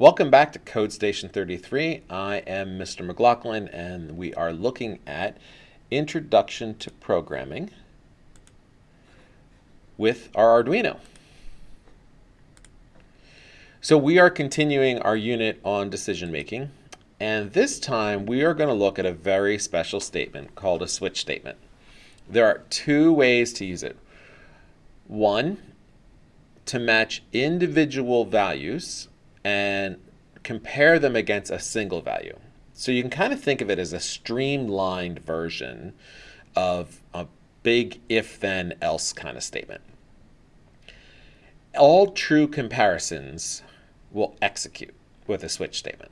Welcome back to Code Station 33. I am Mr. McLaughlin and we are looking at Introduction to Programming with our Arduino. So we are continuing our unit on decision making and this time we are going to look at a very special statement called a switch statement. There are two ways to use it. One, to match individual values and compare them against a single value. So you can kind of think of it as a streamlined version of a big if then else kind of statement. All true comparisons will execute with a switch statement.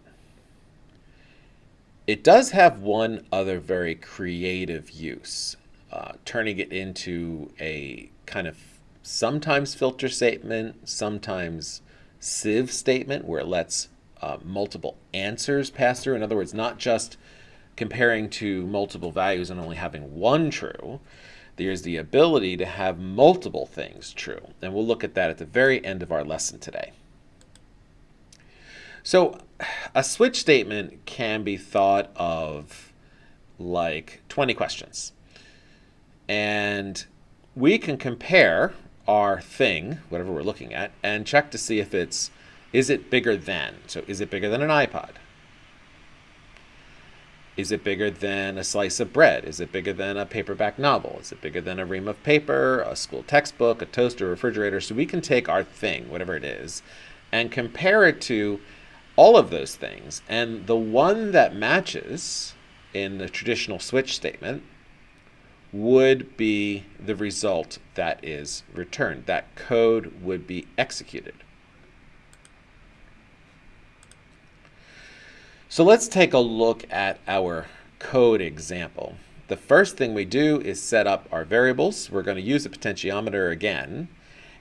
It does have one other very creative use, uh, turning it into a kind of sometimes filter statement, sometimes sieve statement where it lets uh, multiple answers pass through. In other words, not just comparing to multiple values and only having one true. There's the ability to have multiple things true. And we'll look at that at the very end of our lesson today. So a switch statement can be thought of like 20 questions. And we can compare our thing, whatever we're looking at, and check to see if it's, is it bigger than? So is it bigger than an iPod? Is it bigger than a slice of bread? Is it bigger than a paperback novel? Is it bigger than a ream of paper, a school textbook, a toaster, a refrigerator? So we can take our thing, whatever it is, and compare it to all of those things. And the one that matches in the traditional switch statement would be the result that is returned. That code would be executed. So let's take a look at our code example. The first thing we do is set up our variables. We're going to use a potentiometer again,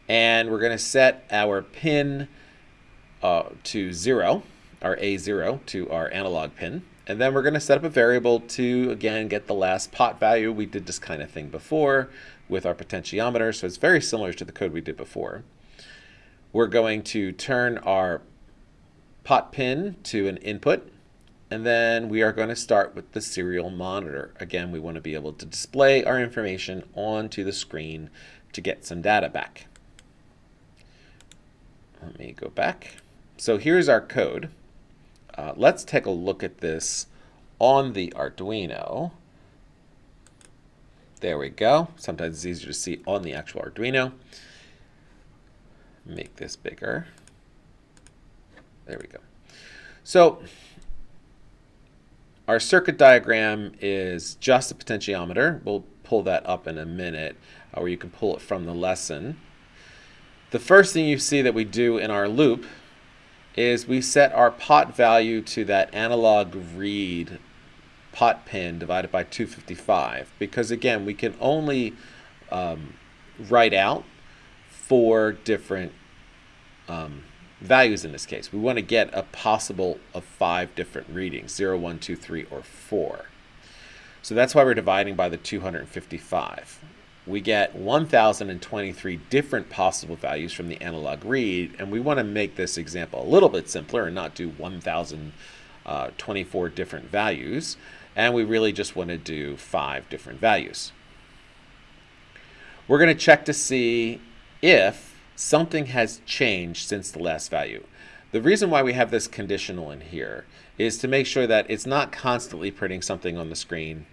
and we're going to set our pin uh, to 0, our A0 to our analog pin. And then we're going to set up a variable to, again, get the last pot value. We did this kind of thing before with our potentiometer, so it's very similar to the code we did before. We're going to turn our pot pin to an input, and then we are going to start with the serial monitor. Again, we want to be able to display our information onto the screen to get some data back. Let me go back. So here's our code. Uh, let's take a look at this on the Arduino. There we go. Sometimes it's easier to see on the actual Arduino. Make this bigger. There we go. So our circuit diagram is just a potentiometer. We'll pull that up in a minute, uh, or you can pull it from the lesson. The first thing you see that we do in our loop is we set our pot value to that analog read pot pin divided by 255 because again we can only um, write out four different um, values in this case. We want to get a possible of five different readings 0, 1, 2, 3, or 4. So that's why we're dividing by the 255 we get 1,023 different possible values from the analog read, and we want to make this example a little bit simpler and not do 1,024 uh, different values, and we really just want to do five different values. We're going to check to see if something has changed since the last value. The reason why we have this conditional in here is to make sure that it's not constantly printing something on the screen.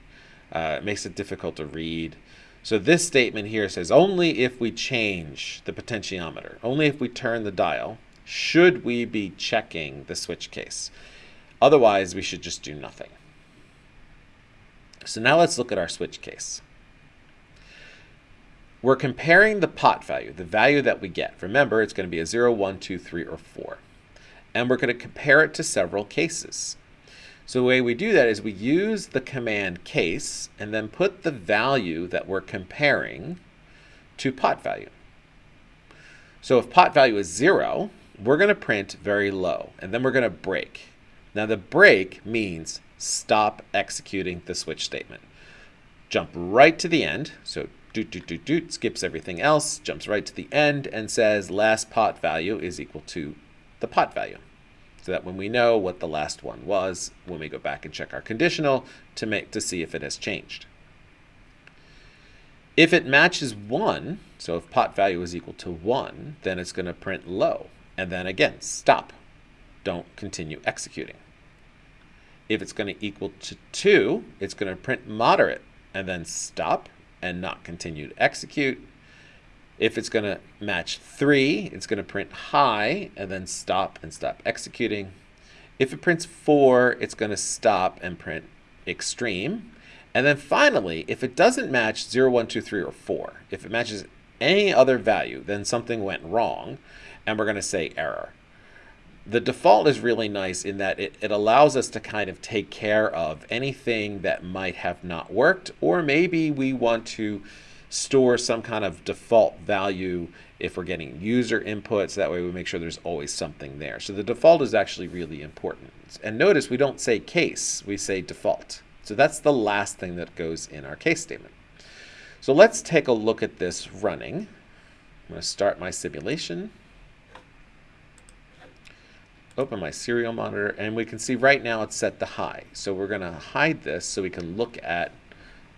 Uh, it makes it difficult to read. So this statement here says only if we change the potentiometer, only if we turn the dial, should we be checking the switch case. Otherwise, we should just do nothing. So now let's look at our switch case. We're comparing the pot value, the value that we get. Remember, it's going to be a 0, 1, 2, 3, or 4. And we're going to compare it to several cases. So the way we do that is we use the command case and then put the value that we're comparing to pot value. So if pot value is zero, we're going to print very low and then we're going to break. Now the break means stop executing the switch statement. Jump right to the end. So doot, doot, doot, doot, skips everything else, jumps right to the end and says last pot value is equal to the pot value. So that when we know what the last one was, when we go back and check our conditional to make to see if it has changed. If it matches 1, so if pot value is equal to 1, then it's going to print low. And then again, stop. Don't continue executing. If it's going to equal to 2, it's going to print moderate and then stop and not continue to execute. If it's going to match 3, it's going to print high and then stop and stop executing. If it prints 4, it's going to stop and print extreme. And then finally, if it doesn't match 0, 1, 2, 3, or 4, if it matches any other value, then something went wrong, and we're going to say error. The default is really nice in that it, it allows us to kind of take care of anything that might have not worked, or maybe we want to store some kind of default value if we're getting user input, so that way we make sure there's always something there. So the default is actually really important. And notice we don't say case, we say default. So that's the last thing that goes in our case statement. So let's take a look at this running. I'm going to start my simulation. Open my serial monitor, and we can see right now it's set to high. So we're going to hide this so we can look at,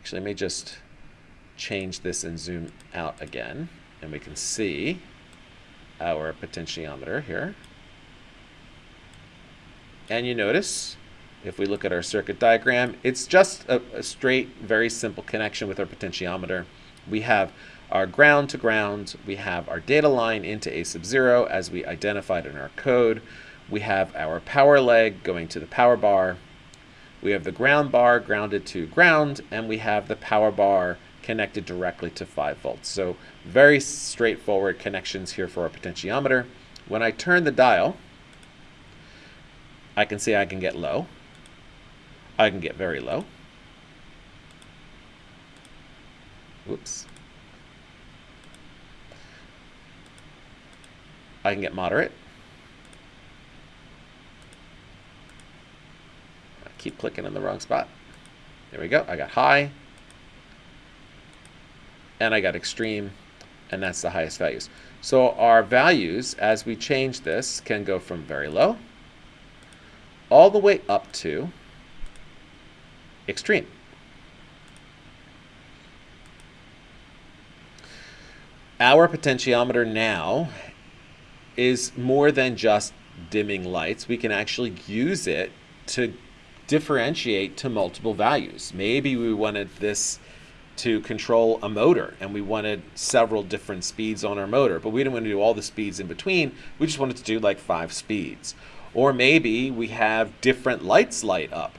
actually, let me just change this and zoom out again, and we can see our potentiometer here. And you notice if we look at our circuit diagram, it's just a, a straight, very simple connection with our potentiometer. We have our ground to ground, we have our data line into A sub 0 as we identified in our code. We have our power leg going to the power bar. We have the ground bar grounded to ground, and we have the power bar connected directly to 5 volts. So very straightforward connections here for our potentiometer. When I turn the dial, I can see I can get low. I can get very low. Whoops. I can get moderate. I keep clicking in the wrong spot. There we go. I got high. And I got extreme. And that's the highest values. So our values, as we change this, can go from very low all the way up to extreme. Our potentiometer now is more than just dimming lights. We can actually use it to differentiate to multiple values. Maybe we wanted this to control a motor and we wanted several different speeds on our motor, but we didn't want to do all the speeds in between. We just wanted to do like five speeds. Or maybe we have different lights light up.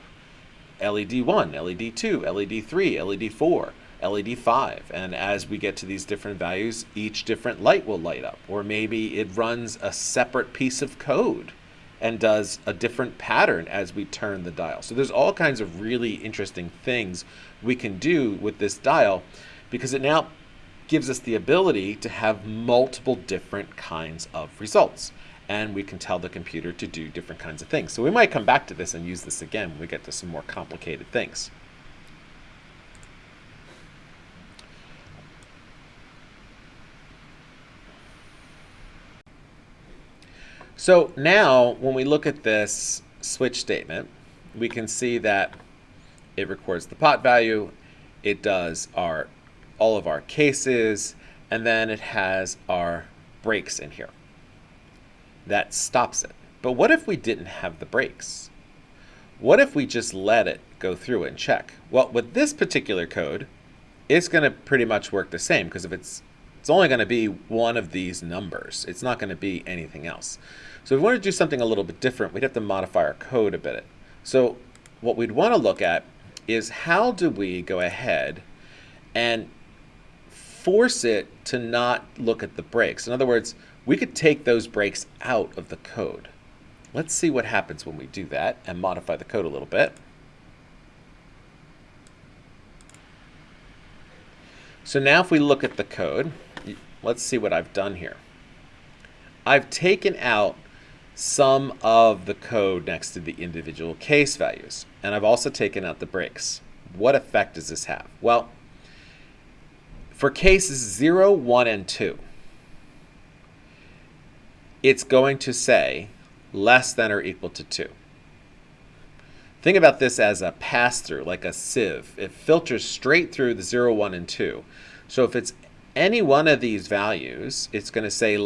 LED 1, LED 2, LED 3, LED 4, LED 5. And as we get to these different values, each different light will light up. Or maybe it runs a separate piece of code and does a different pattern as we turn the dial. So there's all kinds of really interesting things we can do with this dial because it now gives us the ability to have multiple different kinds of results and we can tell the computer to do different kinds of things. So we might come back to this and use this again when we get to some more complicated things. So now when we look at this switch statement, we can see that it records the pot value, it does our all of our cases, and then it has our breaks in here that stops it. But what if we didn't have the breaks? What if we just let it go through and check? Well, with this particular code, it's going to pretty much work the same because if it's it's only going to be one of these numbers. It's not going to be anything else. So if we want to do something a little bit different, we'd have to modify our code a bit. So what we'd want to look at is how do we go ahead and force it to not look at the breaks. In other words, we could take those breaks out of the code. Let's see what happens when we do that and modify the code a little bit. So now if we look at the code, let's see what I've done here. I've taken out some of the code next to the individual case values, and I've also taken out the breaks. What effect does this have? Well, for cases 0, 1, and 2, it's going to say less than or equal to 2. Think about this as a pass-through, like a sieve. It filters straight through the 0, 1, and 2. So if it's any one of these values, it's going to say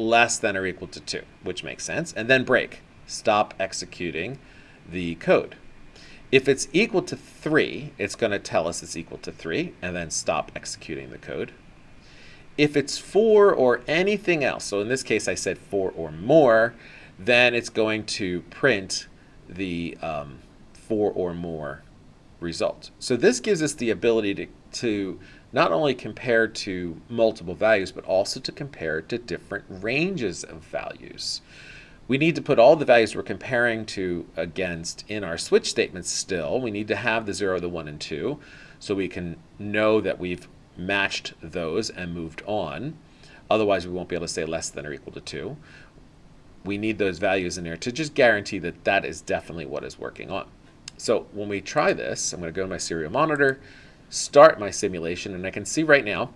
less than or equal to 2, which makes sense, and then break. Stop executing the code. If it's equal to 3, it's going to tell us it's equal to 3, and then stop executing the code. If it's 4 or anything else, so in this case I said 4 or more, then it's going to print the um, 4 or more result. So this gives us the ability to, to not only compare to multiple values, but also to compare to different ranges of values. We need to put all the values we're comparing to against in our switch statements still. We need to have the 0, the 1, and 2 so we can know that we've matched those and moved on. Otherwise, we won't be able to say less than or equal to 2. We need those values in there to just guarantee that that is definitely what is working on. So when we try this, I'm going to go to my serial monitor, start my simulation, and I can see right now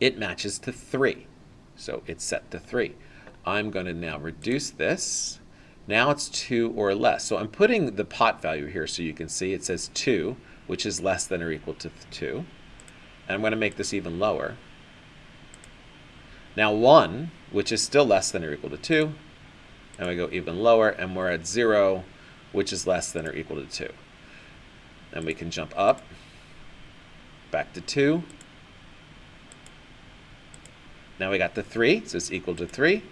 it matches to 3. So it's set to 3. I'm going to now reduce this. Now it's 2 or less. So I'm putting the pot value here so you can see it says 2, which is less than or equal to 2. And I'm going to make this even lower. Now 1, which is still less than or equal to 2. And we go even lower, and we're at 0, which is less than or equal to 2. And we can jump up, back to 2. Now we got the 3, so it's equal to 3.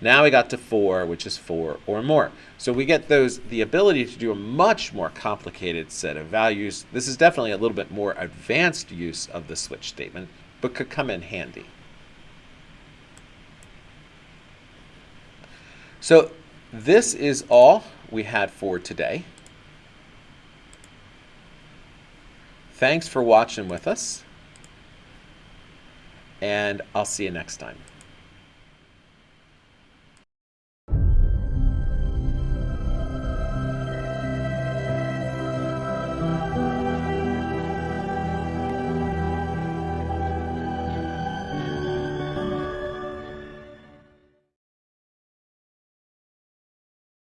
Now we got to 4, which is 4 or more. So we get those the ability to do a much more complicated set of values. This is definitely a little bit more advanced use of the switch statement, but could come in handy. So this is all we had for today. Thanks for watching with us, and I'll see you next time.